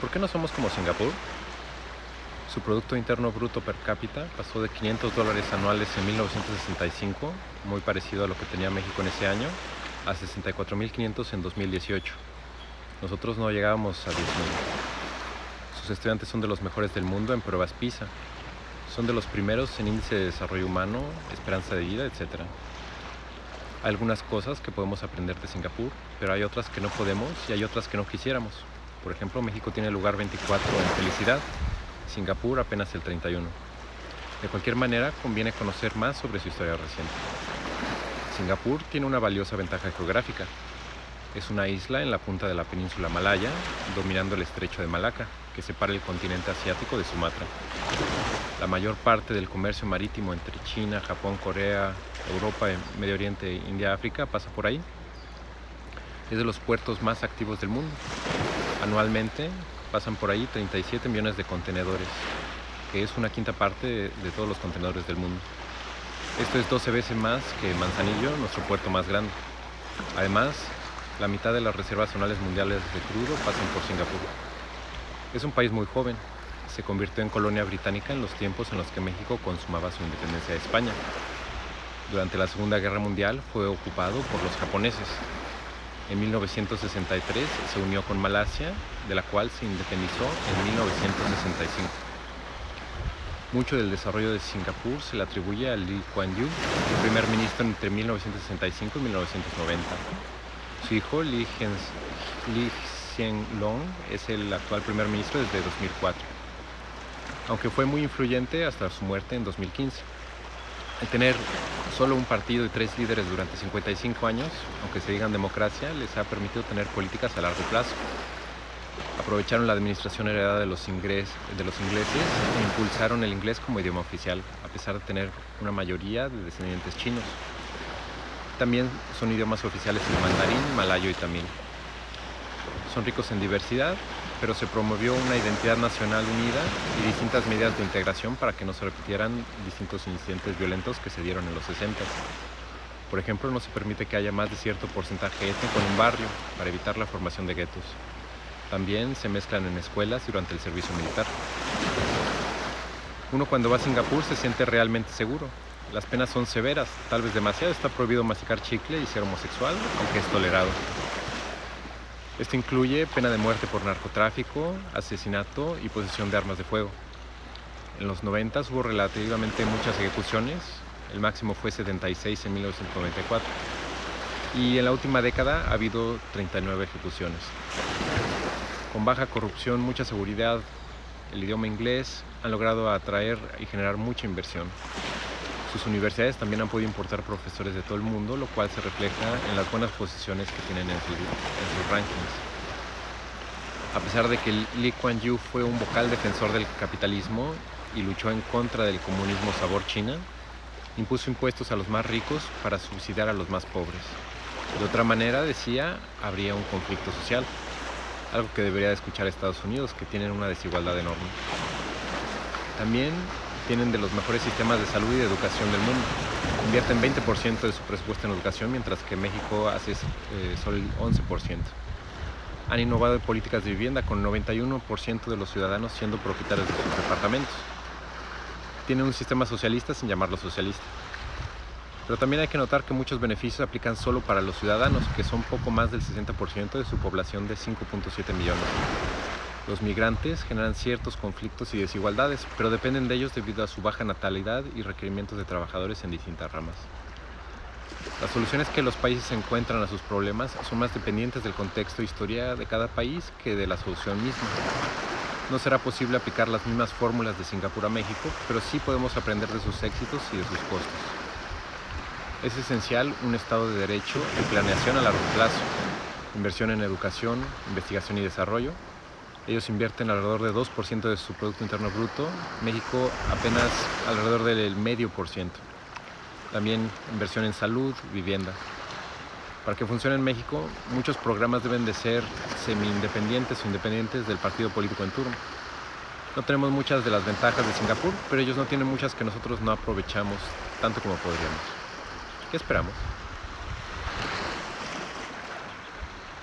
¿Por qué no somos como Singapur? Su Producto Interno Bruto per cápita pasó de 500 dólares anuales en 1965, muy parecido a lo que tenía México en ese año, a 64.500 en 2018. Nosotros no llegábamos a 10.000. Sus estudiantes son de los mejores del mundo en pruebas PISA. Son de los primeros en índice de desarrollo humano, esperanza de vida, etc. Hay algunas cosas que podemos aprender de Singapur, pero hay otras que no podemos y hay otras que no quisiéramos. Por ejemplo, México tiene el lugar 24 en felicidad, Singapur apenas el 31. De cualquier manera, conviene conocer más sobre su historia reciente. Singapur tiene una valiosa ventaja geográfica. Es una isla en la punta de la península malaya, dominando el estrecho de Malaca, que separa el continente asiático de Sumatra. La mayor parte del comercio marítimo entre China, Japón, Corea, Europa, Medio Oriente, India, África pasa por ahí. Es de los puertos más activos del mundo. Anualmente pasan por ahí 37 millones de contenedores, que es una quinta parte de, todos los contenedores del mundo. Esto es 12 veces más que Manzanillo, nuestro puerto más grande. Además, la mitad de las reservas zonales mundiales de crudo pasan por Singapur. Es un país muy joven. Se convirtió en colonia británica en los tiempos en los que México consumaba su independencia de España. Durante la Segunda Guerra Mundial fue ocupado por los japoneses en 1963 se unió con Malasia, de la cual se independizó en 1965. Mucho del desarrollo de Singapur se le atribuye a Lee Kuan Yew, el primer ministro entre 1965 y 1990. Su hijo, Lee, Hsien Long, es el actual primer ministro desde 2004, aunque fue muy influyente hasta su muerte en 2015. El tener solo un partido y tres líderes durante 55 años, aunque se digan democracia, les ha permitido tener políticas a largo plazo. Aprovecharon la administración heredada de los, ingleses e impulsaron el inglés como idioma oficial, a pesar de tener una mayoría de descendientes chinos. También son idiomas oficiales el mandarín, malayo y tamil. Son ricos en diversidad pero se promovió una identidad nacional unida y distintas medidas de integración para que no se repitieran distintos incidentes violentos que se dieron en los 60. Por ejemplo, no se permite que haya más de cierto porcentaje étnico en un barrio para evitar la formación de guetos. También se mezclan en escuelas durante el servicio militar. Uno cuando va a Singapur se siente realmente seguro. Las penas son severas, tal vez demasiado. Está prohibido masticar chicle y ser homosexual, aunque es tolerado. Esto incluye pena de muerte por narcotráfico, asesinato y posesión de armas de fuego. En los 90 hubo relativamente muchas ejecuciones, el máximo fue 76 en 1994. Y en la última década ha habido 39 ejecuciones. Con baja corrupción, mucha seguridad, el idioma inglés han logrado atraer y generar mucha inversión. Sus universidades también han podido importar profesores de todo el mundo, lo cual se refleja en las buenas posiciones que tienen en, sus rankings. A pesar de que Lee Kuan Yew fue un vocal defensor del capitalismo y luchó en contra del comunismo sabor China, impuso impuestos a los más ricos para subsidiar a los más pobres. De otra manera, decía, habría un conflicto social, algo que debería escuchar Estados Unidos, que tienen una desigualdad enorme. También tienen de los mejores sistemas de salud y de educación del mundo. Invierten 20% de su presupuesto en educación, mientras que México hace eh, solo el 11%. Han innovado en políticas de vivienda, con 91% de los ciudadanos siendo propietarios de sus departamentos. Tienen un sistema socialista sin llamarlo socialista. Pero también hay que notar que muchos beneficios aplican solo para los ciudadanos, que son poco más del 60% de su población de 5.7 millones. Los migrantes generan ciertos conflictos y desigualdades, pero dependen de ellos debido a su baja natalidad y requerimientos de trabajadores en distintas ramas. Las soluciones que los países encuentran a sus problemas son más dependientes del contexto e historia de cada país que de la solución misma. No será posible aplicar las mismas fórmulas de Singapur a México, pero sí podemos aprender de sus éxitos y de sus costos. Es esencial un Estado de Derecho y planeación a largo plazo, inversión en educación, investigación y desarrollo, ellos invierten alrededor de 2% de su Producto Interno Bruto, México apenas alrededor del medio por ciento. También inversión en salud, vivienda. Para que funcione en México, muchos programas deben de ser semi-independientes o independientes del partido político en turno. No tenemos muchas de las ventajas de Singapur, pero ellos no tienen muchas que nosotros no aprovechamos tanto como podríamos. ¿Qué esperamos?